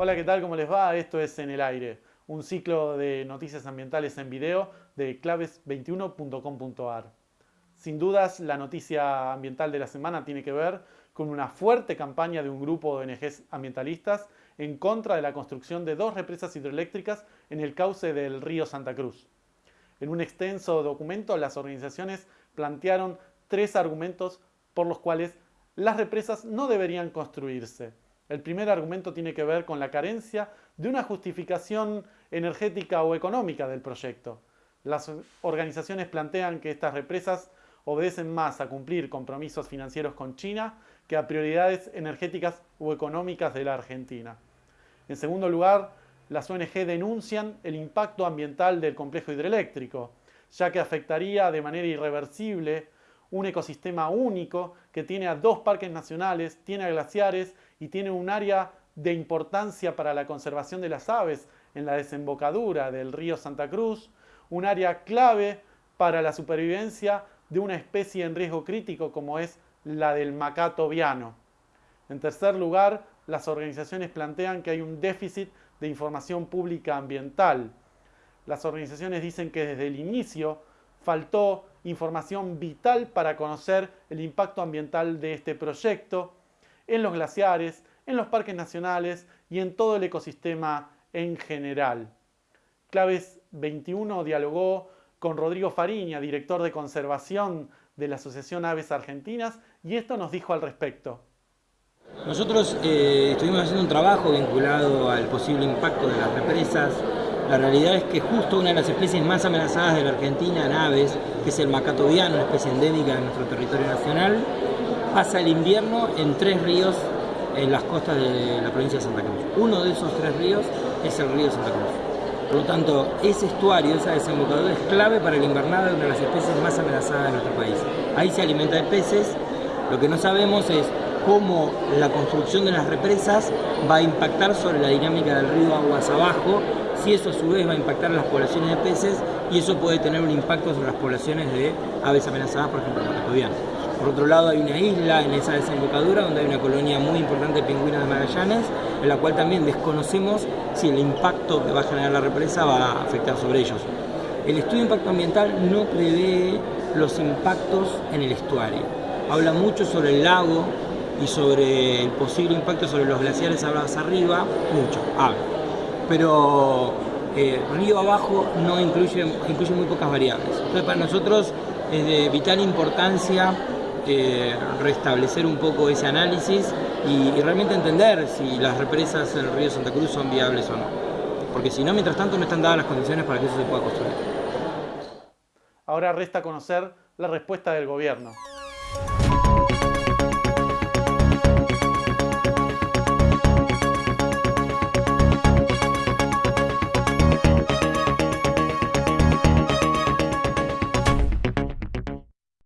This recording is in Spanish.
Hola, ¿qué tal? ¿Cómo les va? Esto es En el Aire, un ciclo de noticias ambientales en video de claves21.com.ar. Sin dudas, la noticia ambiental de la semana tiene que ver con una fuerte campaña de un grupo de ONGs ambientalistas en contra de la construcción de dos represas hidroeléctricas en el cauce del río Santa Cruz. En un extenso documento, las organizaciones plantearon tres argumentos por los cuales las represas no deberían construirse. El primer argumento tiene que ver con la carencia de una justificación energética o económica del proyecto. Las organizaciones plantean que estas represas obedecen más a cumplir compromisos financieros con China que a prioridades energéticas o económicas de la Argentina. En segundo lugar, las ONG denuncian el impacto ambiental del complejo hidroeléctrico, ya que afectaría de manera irreversible un ecosistema único que tiene a dos parques nacionales, tiene a glaciares y tiene un área de importancia para la conservación de las aves en la desembocadura del río Santa Cruz, un área clave para la supervivencia de una especie en riesgo crítico como es la del macato viano. En tercer lugar, las organizaciones plantean que hay un déficit de información pública ambiental. Las organizaciones dicen que desde el inicio faltó información vital para conocer el impacto ambiental de este proyecto en los glaciares, en los parques nacionales y en todo el ecosistema en general. Claves 21 dialogó con Rodrigo Fariña, director de conservación de la Asociación Aves Argentinas, y esto nos dijo al respecto. Nosotros eh, estuvimos haciendo un trabajo vinculado al posible impacto de las represas. La realidad es que justo una de las especies más amenazadas de la Argentina en aves, que es el macato viano, una especie endémica de nuestro territorio nacional, pasa el invierno en tres ríos en las costas de la provincia de Santa Cruz. Uno de esos tres ríos es el río Santa Cruz. Por lo tanto, ese estuario, esa desembocadura es clave para el invernado de una de las especies más amenazadas de nuestro país. Ahí se alimenta de peces. Lo que no sabemos es cómo la construcción de las represas va a impactar sobre la dinámica del río aguas abajo, si eso a su vez va a impactar en las poblaciones de peces y eso puede tener un impacto sobre las poblaciones de aves amenazadas, por ejemplo, el por otro lado hay una isla en esa desembocadura donde hay una colonia muy importante de pingüinos de Magallanes, en la cual también desconocemos si el impacto que va a generar la represa va a afectar sobre ellos. El estudio de impacto ambiental no prevé los impactos en el estuario. Habla mucho sobre el lago y sobre el posible impacto sobre los glaciares hacia arriba, mucho, habla. Pero eh, río abajo no incluye, incluye muy pocas variables. Entonces para nosotros es de vital importancia restablecer un poco ese análisis y, realmente entender si las represas en el río Santa Cruz son viables o no. Porque si no, mientras tanto no están dadas las condiciones para que eso se pueda construir. Ahora resta conocer la respuesta del gobierno.